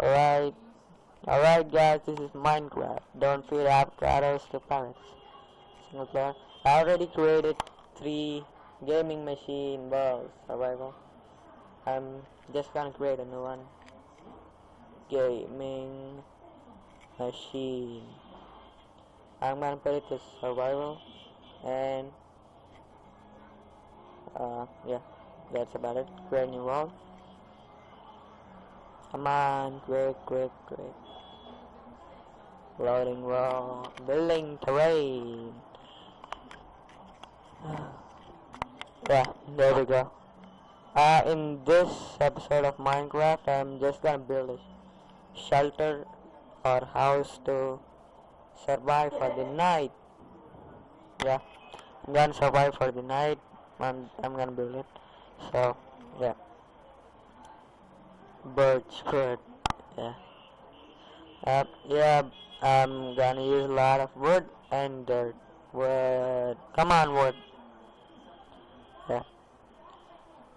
Alright. Alright guys, this is Minecraft. Don't feed avocados to parrots. Single player. I already created three gaming machine balls. Survival. I'm just gonna create a new one. Gaming machine. I'm gonna put it to survival and uh yeah that's about it create new world come on quick quick quick loading world building terrain. Yeah there we go. Uh in this episode of minecraft i'm just gonna build a shelter or house to survive for the night. Yeah I'm gonna survive for the night. I'm, I'm gonna build it. So yeah birch good yeah. Yeah I'm gonna use a lot of wood and dirt. Wood. Come on wood. Yeah.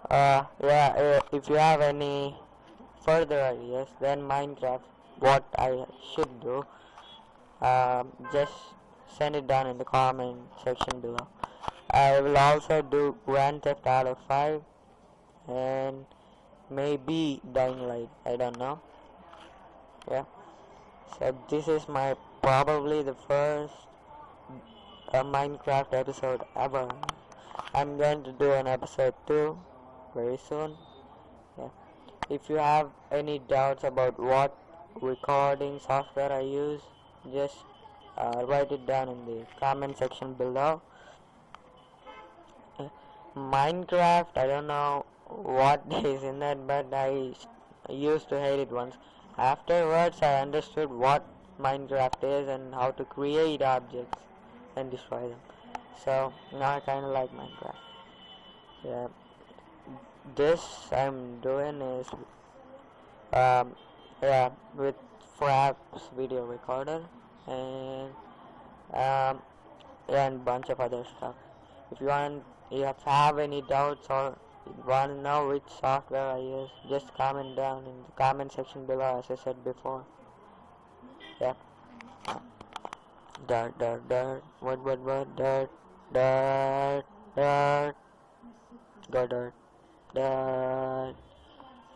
Uh yeah if you have any further ideas than Minecraft what I should do um, just send it down in the comment section below. I will also do Grand Theft Auto 5 and maybe Dying Light. I don't know. Yeah. So this is my probably the first uh, Minecraft episode ever. I'm going to do an episode 2 very soon. Yeah. If you have any doubts about what recording software I use just uh, write it down in the comment section below. Minecraft I don't know what is in that but I used to hate it once. Afterwards I understood what Minecraft is and how to create objects and destroy them. So now I kinda like Minecraft. Yeah. This I'm doing is um, yeah with Fraps video recorder and um, and bunch of other stuff. If you want you have any doubts or want to know which software I use just comment down in the comment section below as I said before. Yeah. Dirt dirt dirt what what what dirt dirt dirt. Dirt dirt.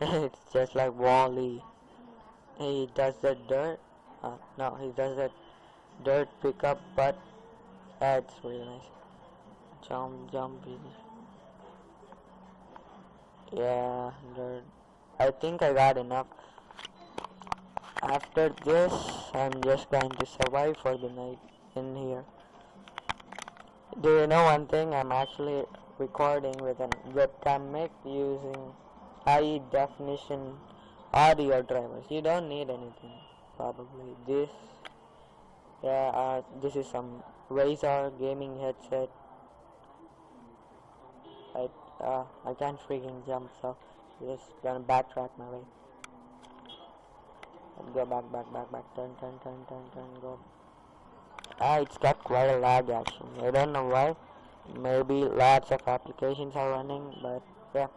It's just like Wally he does the dirt uh, no he does that dirt pickup but that's really nice. Jump jump yeah I think I got enough after this. I'm just going to survive for the night in here. Do you know one thing? I'm actually recording with a webcam mic using high definition audio drivers. You don't need anything probably. This yeah uh, this is some Razer gaming headset. I uh, I can't freaking jump so just gonna backtrack my way. And go back back back back. Turn turn turn turn turn go. Ah it's got quite a lag actually. I don't know why. Maybe lots of applications are running but yeah.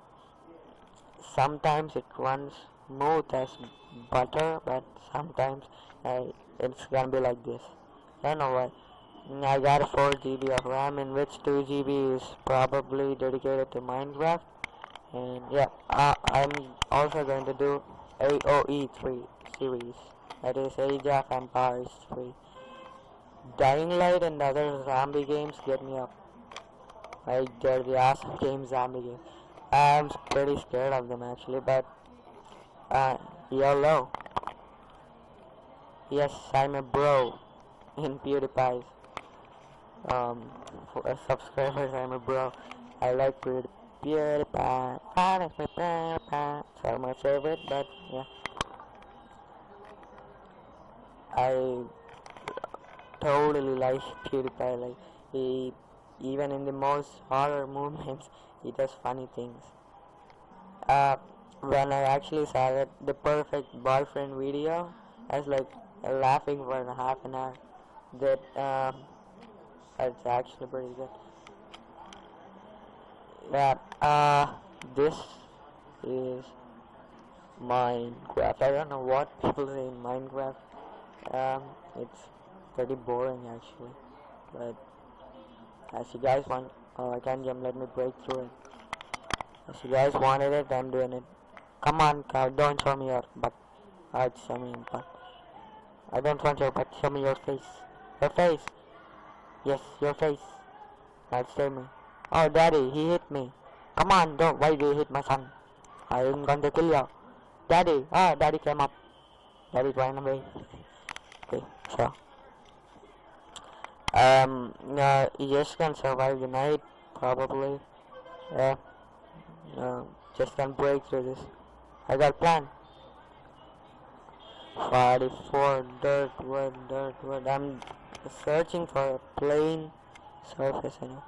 Sometimes it runs smooth as butter but sometimes uh, it's gonna be like this. I don't know why I got a 4 GB of RAM in which 2 GB is probably dedicated to Minecraft. And yeah uh, I'm also going to do AOE 3 series. That is Age of Empires 3 Dying Light and other zombie games get me up. I get the awesome game zombie game. I'm pretty scared of them actually but uh, YOLO. Yes I'm a bro in PewDiePie's um for uh, subscribers I'm a bro. I like PewDiePie PewDiePie PewDiePie so my favorite but yeah. I totally like PewDiePie like he even in the most horror moments he does funny things. Uh when I actually saw that the perfect boyfriend video I was like laughing for a half an hour. That um it's actually pretty good yeah uh this is Minecraft. I don't know what people say in Minecraft. Um, it's pretty boring actually. But as you guys want, oh I can't jump. Let me break through it. As you guys wanted it, I'm doing it. Come on, cow, don't show me your butt. Alright, show me your butt. I don't want your butt. Show me your face. Your face. Yes, your face. Show me. Oh, daddy, he hit me. Come on, don't. Why do you hit my son? I'm going to kill you. Daddy. Ah, daddy came up. Daddy ran away. Okay, so. Um, no, you just can survive the night, probably. Yeah. No, just can break through this. I got a plan. 44 dirt wood, dirt wood. I'm searching for a plain surface, you know.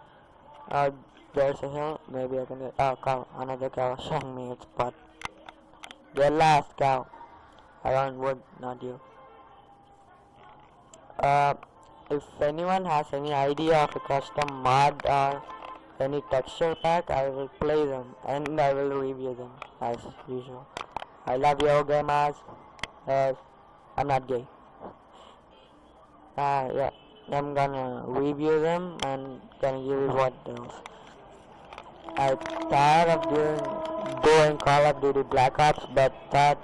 Uh, there's a hill. Maybe I can get. Oh, cow. Another cow showing me its butt. Get last, cow. Want wood, not you. Uh, if anyone has any idea of a custom mod or any texture pack, I will play them and I will review them as usual. I love you, gamers. Uh, I'm not gay. Uh, yeah, I'm gonna review them and gonna give you what else. I'm tired of doing doing Call of Duty Black Ops, but that,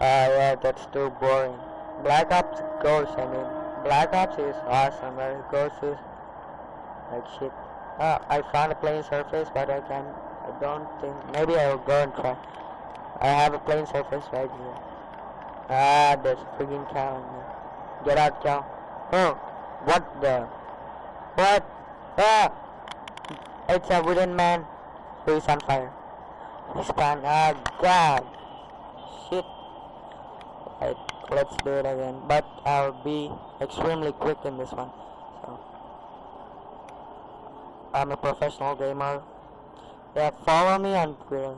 uh, yeah, that's too boring. Black Ops Ghost, I mean, Black Ops is awesome, but Ghost is like shit. Uh, I found a plain surface, but I can, I don't think, maybe I will go and try. I have a plain surface right here. Ah, there's a freaking cow in there. Get out, cow. Oh, what the? What? Ah! It's a wooden man who is on fire. Spawn. Ah, God. Shit. Right, let's do it again. But I'll be extremely quick in this one. So, I'm a professional gamer. Yeah, follow me on Twitter.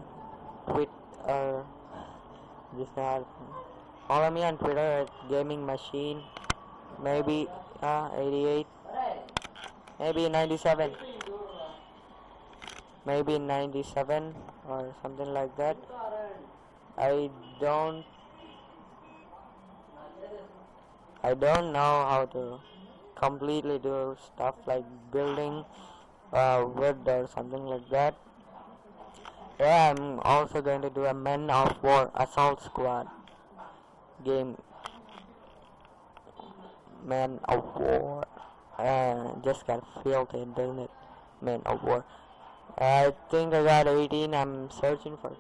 Tweet, uh, just not. Follow me on Twitter at Gaming Machine. Maybe uh, 88. Maybe 97. Maybe 97 or something like that. I don't. I don't know how to completely do stuff like building uh, wood or something like that. Yeah, I'm also going to do a Men of War Assault Squad game. Men of War. Uh, just got filthy, doesn't it? Men of War. I think I got 18. I'm searching for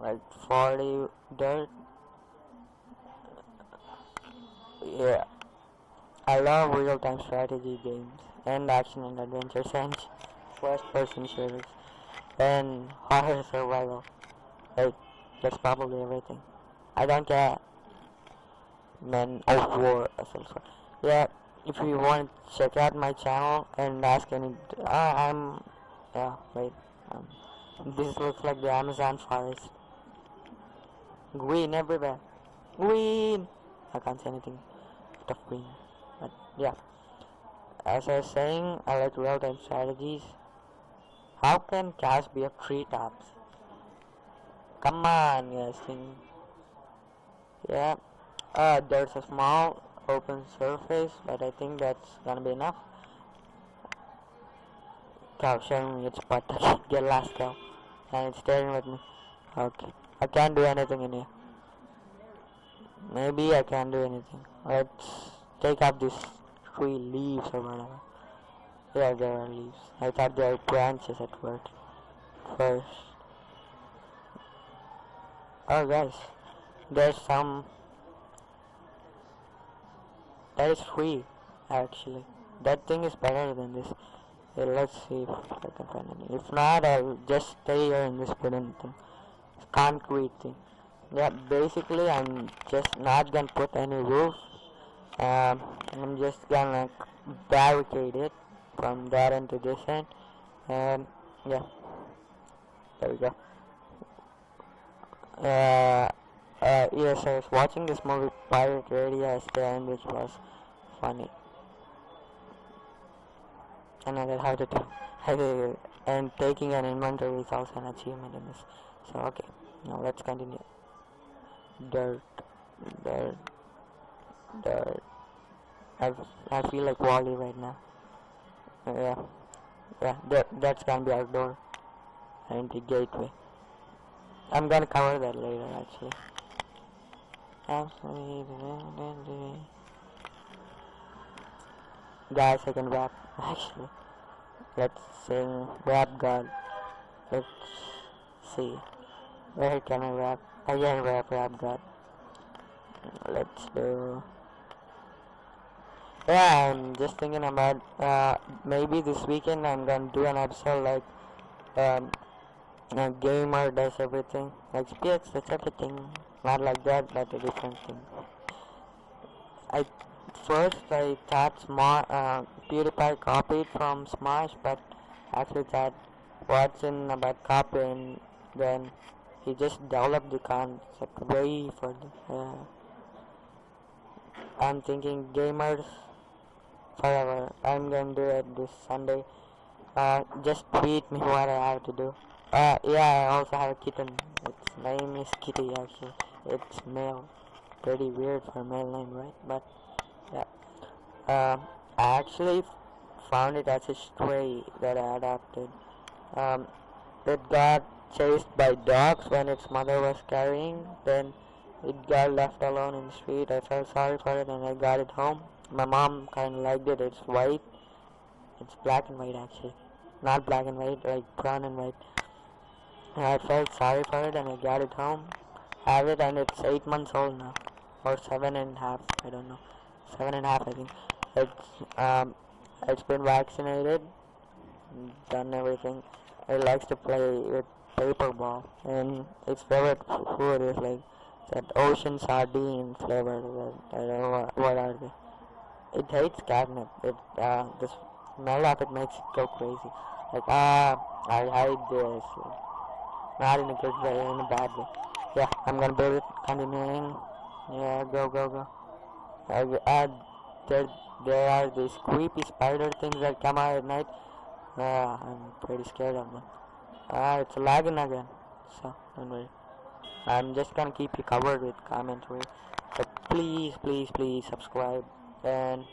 like 40 dirt. Yeah. I love real-time strategy games and action and adventures and first-person shooters and horror survival. Like, that's probably everything. I don't care. Men of War Assault Yeah, if you want to check out my channel and ask any, uh, I'm, yeah, wait, um, this looks like the Amazon forest. Green everywhere. Green! I can't say anything of green. But yeah. As I was saying, I like real-time strategies. How can cash be of treetops? Come on, yes, thing. Yeah. Uh, there's a small open surface, but I think that's gonna be enough. Cow showing its butt. Get last cow. And it's staring at me. Okay. I can't do anything in here. Maybe I can't do anything. Let's take up these three leaves or whatever. Yeah, there are leaves. I thought there were branches at first. First. Oh guys, there's some. That is free, actually. That thing is better than this. Yeah, let's see if I can find any. If not, I'll just stay here in this wooden thing. Concrete thing. Yeah, basically, I'm just not gonna put any roof. Um, I'm just gonna barricade it from that end to this end. And, yeah. There we go. Uh, uh, yes, I was watching this movie Pirate Radio end, which was funny. And I how to to, and taking an inventory is also an achievement in this. So, okay. Now let's continue. Dirt, dirt, dirt. I, I feel like Wally right now. Uh, yeah, yeah. That that's gonna be our door and the gateway. I'm gonna cover that later, actually. Absolutely. Guys, I can rap. Actually, let's sing Rap God. Let's see. Where can I rap? I can rap Rap God. Let's do. Yeah, I'm just thinking about uh, maybe this weekend I'm gonna do an episode like um, a gamer does everything. Like SPX does everything. Not like that, but a different thing. I first I thought Sma uh, PewDiePie copied from Smash, but actually that what's in about copying. then he just developed the concept way further. Yeah. I'm thinking gamers forever. I'm gonna do it this Sunday. Uh, just tweet me what I have to do. Uh, yeah, I also have a kitten. Its name is Kitty actually. It's male. Pretty weird for a male name, right? But yeah. Um, I actually found it as a stray that I adopted. Um, it got chased by dogs when its mother was carrying. Then it got left alone in the street. I felt sorry for it and I got it home. My mom kind of liked it. It's white. It's black and white actually. Not black and white, like brown and white. And I felt sorry for it and I got it home. Have it and it's 8 months old now. Or seven and a half, I don't know. Seven and a half I think. It's um it's been vaccinated, done everything. It likes to play with paper ball and its favorite food is like that ocean sardine flavor. I don't know what, what are they. It hates catnip. It uh, the smell of it makes it go crazy. Like ah, I hate this. Not in a good way, in a bad way. Yeah, I'm gonna build it. Continuing. Yeah, go go go. Uh, uh, there, there are these creepy spider things that come out at night. Uh, I'm pretty scared of them. Ah, it's lagging again. So, don't worry. I'm just gonna keep you covered with commentary. Please, please, please subscribe, and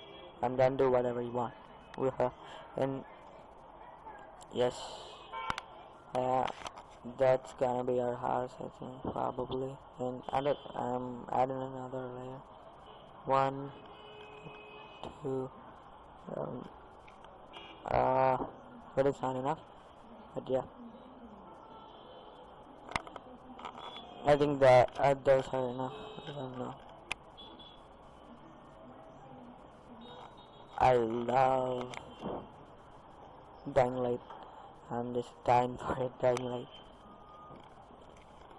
I'm gonna do whatever you want with her. And yes, uh, that's gonna be our house, I think, probably. And add I'm adding another layer. One, two, um, uh, but it's not enough. But yeah. I think that uh, those are enough. I don't know. I love Dying Light. I'm time for a Dying Light.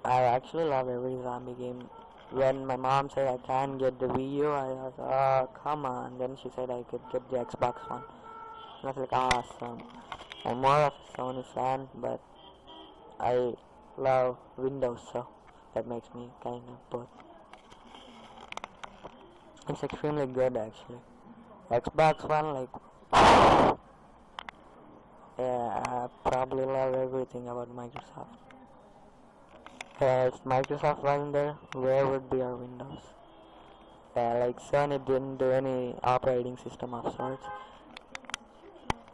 I actually love every zombie game. When my mom said I can't get the Wii U, I was, oh, come on. Then she said I could get the Xbox One. And I was like, awesome. I'm more of a Sony fan, but I love Windows, so that makes me kind of both. It's extremely good actually. Xbox One, like, yeah, I probably love everything about Microsoft. Uh, if Microsoft wasn't there, where would be our Windows? Yeah, like Sony didn't do any operating system of sorts.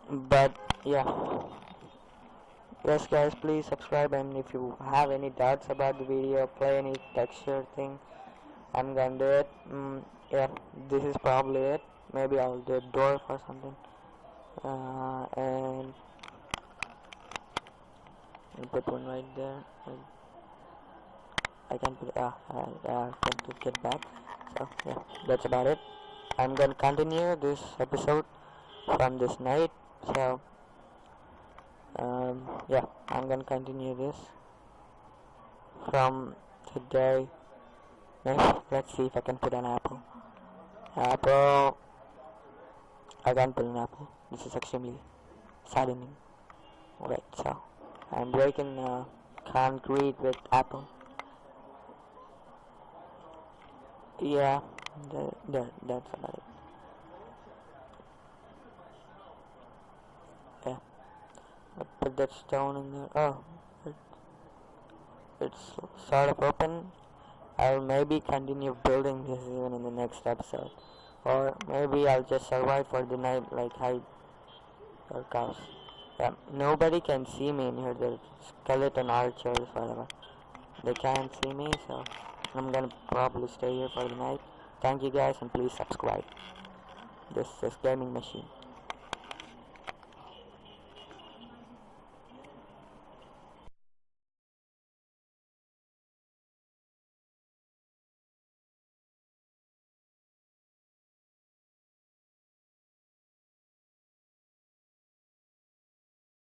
But yeah. Yes guys, please subscribe and if you have any doubts about the video, play any texture thing, I'm gonna do it. Mm, yeah, this is probably it. Maybe I'll do a door for something. Uh, and put one right there. I can put uh, uh, uh can put get back. So yeah, that's about it. I'm gonna continue this episode from this night. So um, yeah, I'm gonna continue this from today. Next, let's see if I can put an apple. Apple. I can't put an apple. This is extremely saddening. Alright, so I'm breaking uh, concrete with apple. Yeah, that, that, that's about it. Yeah. I put that stone in there. Oh, it's sort of open. I'll maybe continue building this even in the next episode. Or maybe I'll just survive for the night like hide or cows. Yeah, nobody can see me in here. The skeleton archers, whatever. They can't see me, so I'm gonna probably stay here for the night. Thank you guys and please subscribe. This is Gaming Machine.